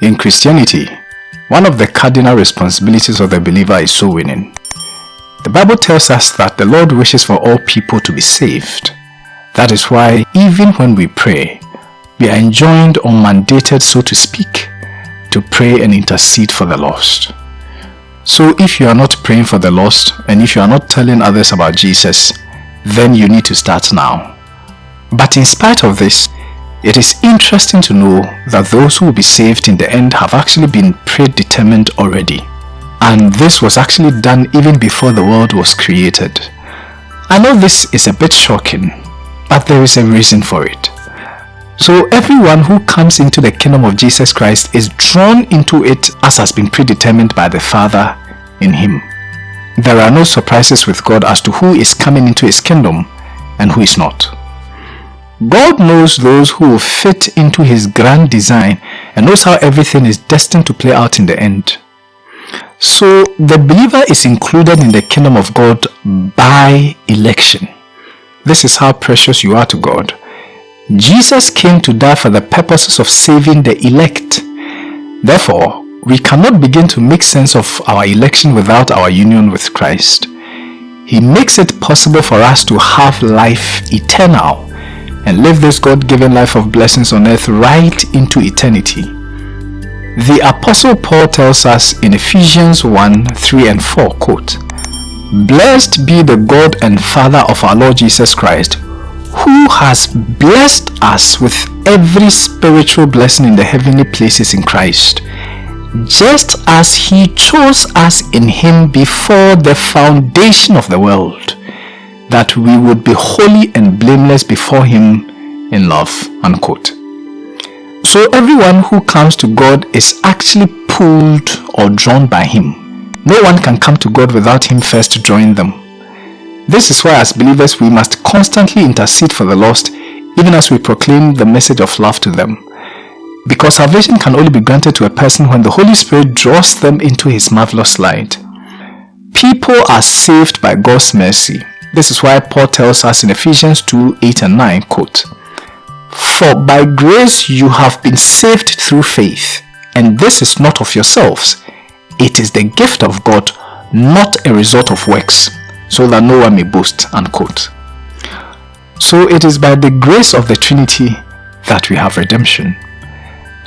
In Christianity, one of the cardinal responsibilities of the believer is soul winning. The Bible tells us that the Lord wishes for all people to be saved. That is why even when we pray, we are enjoined or mandated, so to speak, to pray and intercede for the lost. So if you are not praying for the lost and if you are not telling others about Jesus, then you need to start now. But in spite of this, it is interesting to know that those who will be saved in the end have actually been predetermined already. And this was actually done even before the world was created. I know this is a bit shocking, but there is a reason for it. So everyone who comes into the kingdom of Jesus Christ is drawn into it as has been predetermined by the Father in him. There are no surprises with God as to who is coming into his kingdom and who is not. God knows those who will fit into his grand design and knows how everything is destined to play out in the end. So the believer is included in the kingdom of God by election. This is how precious you are to God. Jesus came to die for the purposes of saving the elect. Therefore, we cannot begin to make sense of our election without our union with Christ. He makes it possible for us to have life eternal and live this God-given life of blessings on earth right into eternity. The Apostle Paul tells us in Ephesians 1, 3 and 4, quote, Blessed be the God and Father of our Lord Jesus Christ, who has blessed us with every spiritual blessing in the heavenly places in Christ, just as he chose us in him before the foundation of the world, that we would be holy and blameless before him in love. Unquote. So everyone who comes to God is actually pulled or drawn by him. No one can come to God without him first drawing them. This is why as believers we must constantly intercede for the lost even as we proclaim the message of love to them. Because salvation can only be granted to a person when the Holy Spirit draws them into his marvelous light. People are saved by God's mercy. This is why Paul tells us in Ephesians 2, 8 and 9, quote, For by grace you have been saved through faith, and this is not of yourselves. It is the gift of God, not a result of works, so that no one may boast. Unquote. So it is by the grace of the Trinity that we have redemption.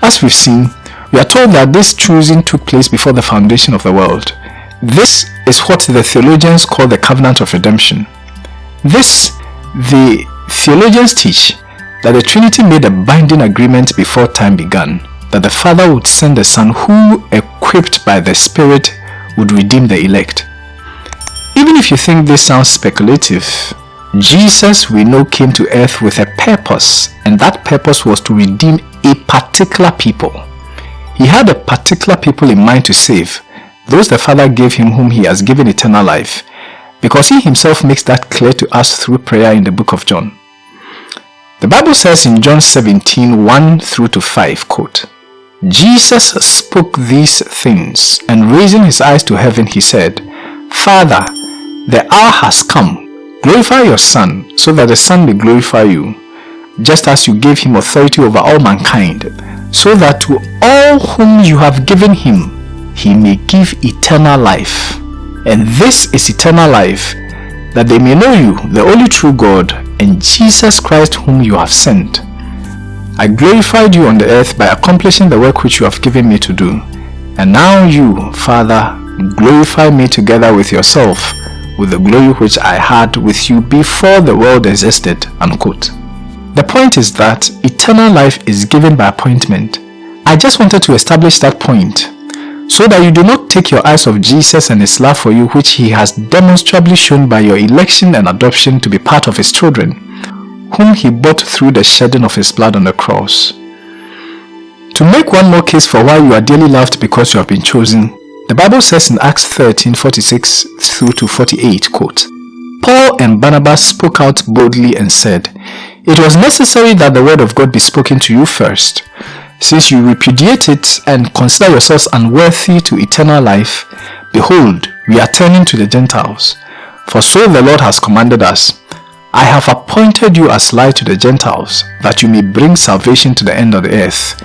As we've seen, we are told that this choosing took place before the foundation of the world. This is what the theologians call the covenant of redemption. This, the theologians teach that the Trinity made a binding agreement before time began, that the Father would send the Son who, equipped by the Spirit, would redeem the elect. Even if you think this sounds speculative, Jesus we know came to earth with a purpose and that purpose was to redeem a particular people. He had a particular people in mind to save, those the Father gave him whom he has given eternal life, because he himself makes that clear to us through prayer in the book of John. The Bible says in John 17, 1 through to 5, quote, Jesus spoke these things, and raising his eyes to heaven, he said, Father, the hour has come. Glorify your Son, so that the Son may glorify you, just as you gave him authority over all mankind, so that to all whom you have given him, he may give eternal life. And this is eternal life, that they may know you, the only true God, and Jesus Christ whom you have sent. I glorified you on the earth by accomplishing the work which you have given me to do. And now you, Father, glorify me together with yourself, with the glory which I had with you before the world existed. Unquote. The point is that eternal life is given by appointment. I just wanted to establish that point so that you do not take your eyes off Jesus and his love for you which he has demonstrably shown by your election and adoption to be part of his children, whom he bought through the shedding of his blood on the cross. To make one more case for why you are dearly loved because you have been chosen, the Bible says in Acts 13, 46 through to 48, quote, Paul and Barnabas spoke out boldly and said, It was necessary that the word of God be spoken to you first. Since you repudiate it and consider yourselves unworthy to eternal life, behold, we are turning to the Gentiles. For so the Lord has commanded us, I have appointed you as light to the Gentiles, that you may bring salvation to the end of the earth.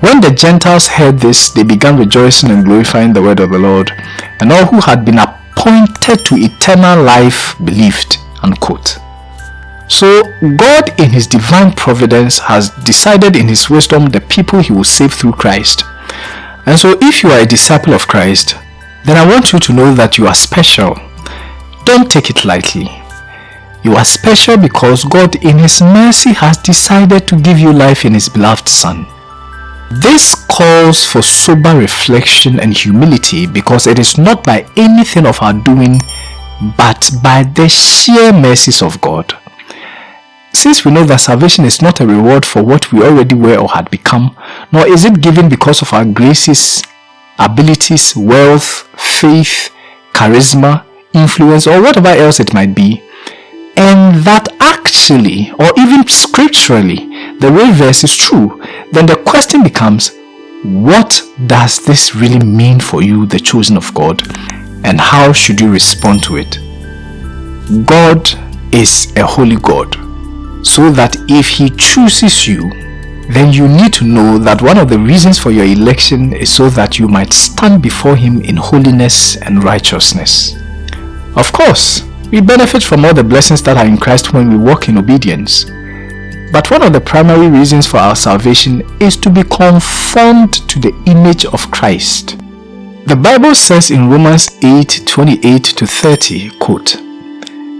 When the Gentiles heard this, they began rejoicing and glorifying the word of the Lord, and all who had been appointed to eternal life believed. Unquote. So God in his divine providence has decided in his wisdom the people he will save through Christ. And so if you are a disciple of Christ, then I want you to know that you are special. Don't take it lightly. You are special because God in his mercy has decided to give you life in his beloved son. This calls for sober reflection and humility because it is not by anything of our doing but by the sheer mercies of God. Since we know that salvation is not a reward for what we already were or had become, nor is it given because of our graces, abilities, wealth, faith, charisma, influence, or whatever else it might be, and that actually, or even scripturally, the reverse is true, then the question becomes, what does this really mean for you, the chosen of God, and how should you respond to it? God is a holy God so that if he chooses you, then you need to know that one of the reasons for your election is so that you might stand before him in holiness and righteousness. Of course, we benefit from all the blessings that are in Christ when we walk in obedience. But one of the primary reasons for our salvation is to be conformed to the image of Christ. The Bible says in Romans 8, 28 to 30, quote,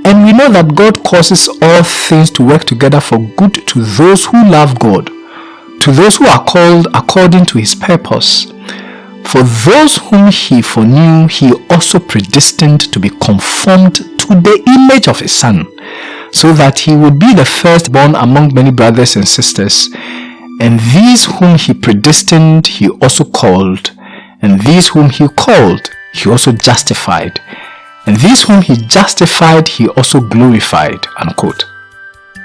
and we know that God causes all things to work together for good to those who love God, to those who are called according to his purpose. For those whom he foreknew, he also predestined to be conformed to the image of his son, so that he would be the firstborn among many brothers and sisters. And these whom he predestined, he also called. And these whom he called, he also justified. And these whom he justified, he also glorified. Unquote.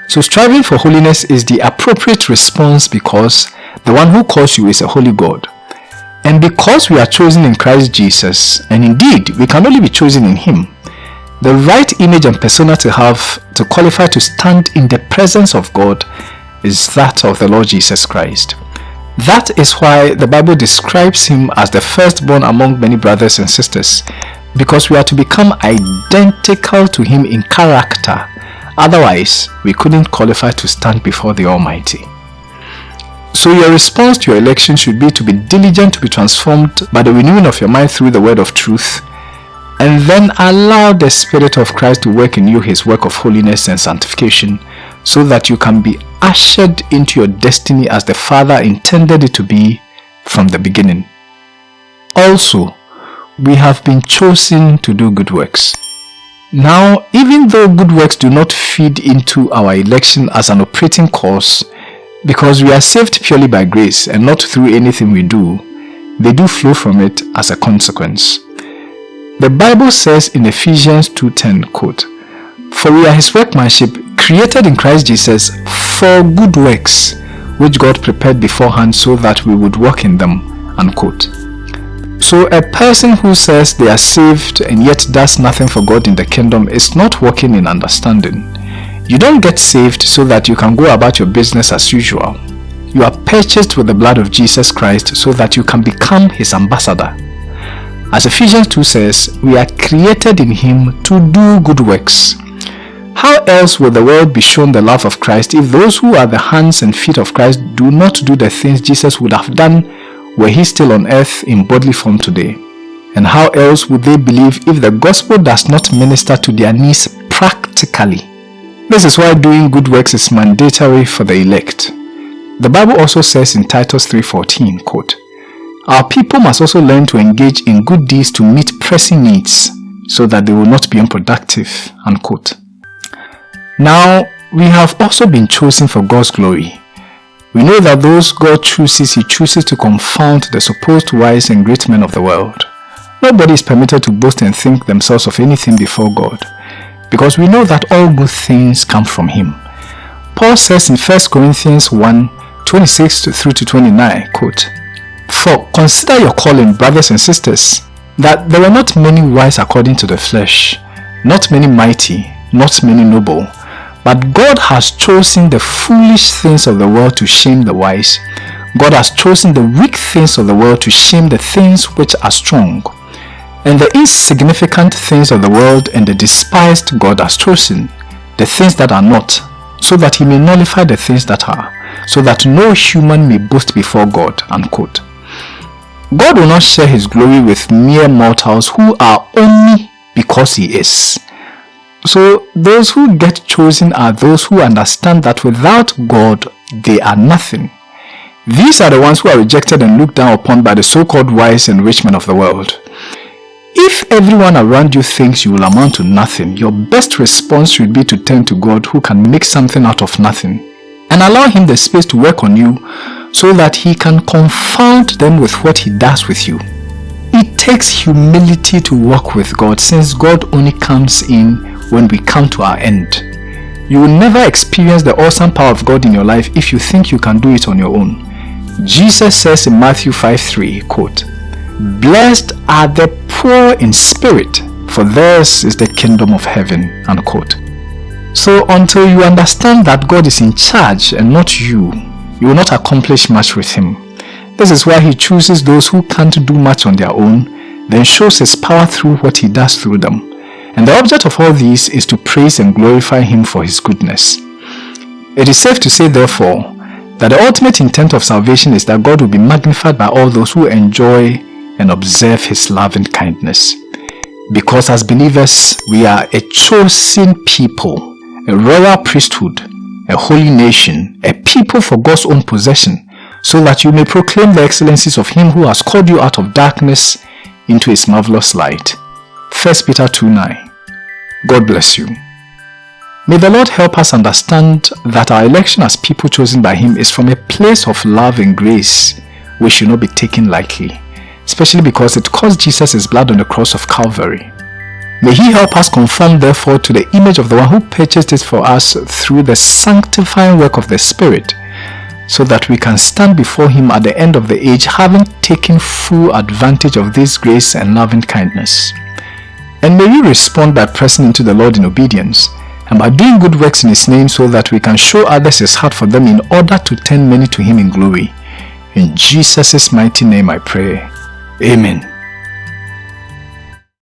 So striving for holiness is the appropriate response because the one who calls you is a holy God. And because we are chosen in Christ Jesus, and indeed we can only be chosen in Him, the right image and persona to have to qualify to stand in the presence of God is that of the Lord Jesus Christ. That is why the Bible describes him as the firstborn among many brothers and sisters because we are to become identical to him in character. Otherwise, we couldn't qualify to stand before the Almighty. So your response to your election should be to be diligent to be transformed by the renewing of your mind through the word of truth and then allow the Spirit of Christ to work in you his work of holiness and sanctification so that you can be ushered into your destiny as the Father intended it to be from the beginning. Also, we have been chosen to do good works. Now, even though good works do not feed into our election as an operating cause, because we are saved purely by grace and not through anything we do, they do flow from it as a consequence. The Bible says in Ephesians 2.10, quote, For we are his workmanship, created in Christ Jesus for good works, which God prepared beforehand so that we would walk in them, unquote. So a person who says they are saved and yet does nothing for God in the kingdom is not walking in understanding. You don't get saved so that you can go about your business as usual. You are purchased with the blood of Jesus Christ so that you can become his ambassador. As Ephesians 2 says, we are created in him to do good works. How else will the world be shown the love of Christ if those who are the hands and feet of Christ do not do the things Jesus would have done were he still on earth in bodily form today? And how else would they believe if the gospel does not minister to their needs practically? This is why doing good works is mandatory for the elect. The Bible also says in Titus 3.14, quote, Our people must also learn to engage in good deeds to meet pressing needs so that they will not be unproductive, unquote. Now, we have also been chosen for God's glory we know that those God chooses, He chooses to confound the supposed wise and great men of the world. Nobody is permitted to boast and think themselves of anything before God, because we know that all good things come from Him. Paul says in 1 Corinthians 1, 26 through to 29, quote, For consider your calling, brothers and sisters, that there were not many wise according to the flesh, not many mighty, not many noble, but God has chosen the foolish things of the world to shame the wise. God has chosen the weak things of the world to shame the things which are strong. And the insignificant things of the world and the despised God has chosen, the things that are not, so that he may nullify the things that are, so that no human may boast before God. Unquote. God will not share his glory with mere mortals who are only because he is. So those who get chosen are those who understand that without God they are nothing. These are the ones who are rejected and looked down upon by the so-called wise and rich men of the world. If everyone around you thinks you will amount to nothing, your best response should be to turn to God who can make something out of nothing and allow him the space to work on you so that he can confound them with what he does with you. It takes humility to walk with God since God only comes in when we come to our end. You will never experience the awesome power of God in your life if you think you can do it on your own. Jesus says in Matthew 5:3, quote, Blessed are the poor in spirit, for theirs is the kingdom of heaven, unquote. So until you understand that God is in charge and not you, you will not accomplish much with Him. This is why He chooses those who can't do much on their own, then shows His power through what He does through them. And the object of all this is to praise and glorify Him for His goodness. It is safe to say, therefore, that the ultimate intent of salvation is that God will be magnified by all those who enjoy and observe His loving kindness. Because as believers, we are a chosen people a royal priesthood, a holy nation, a people for God's own possession, so that you may proclaim the excellencies of him who has called you out of darkness into his marvelous light. 1 Peter 2 9. God bless you. May the Lord help us understand that our election as people chosen by him is from a place of love and grace which should not be taken lightly, especially because it cost Jesus his blood on the cross of Calvary. May he help us conform therefore to the image of the one who purchased it for us through the sanctifying work of the Spirit, so that we can stand before him at the end of the age having taken full advantage of this grace and loving kindness. And may we respond by pressing into the Lord in obedience, and by doing good works in his name so that we can show others his heart for them in order to turn many to him in glory. In Jesus' mighty name I pray. Amen.